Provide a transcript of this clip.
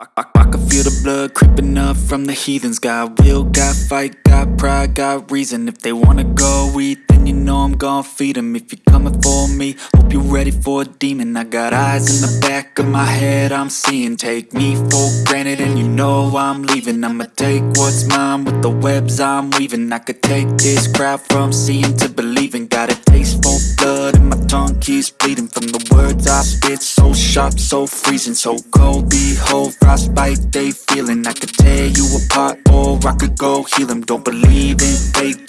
I, I, I can feel the blood creeping up from the heathens. Got will, got fight, got pride, got reason. If they wanna go eat, then you know I'm gon' feed them If you're coming for me, hope you're ready for a demon. I got eyes in the back of my head, I'm seeing. Take me for granted and you know I'm leaving. I'ma take what's mine with the webs I'm weaving. I could take this crowd from seeing to believing keeps bleeding From the words I spit, so sharp, so freezing So cold, behold, frostbite they feeling. I could tear you apart or I could go heal them Don't believe in fate,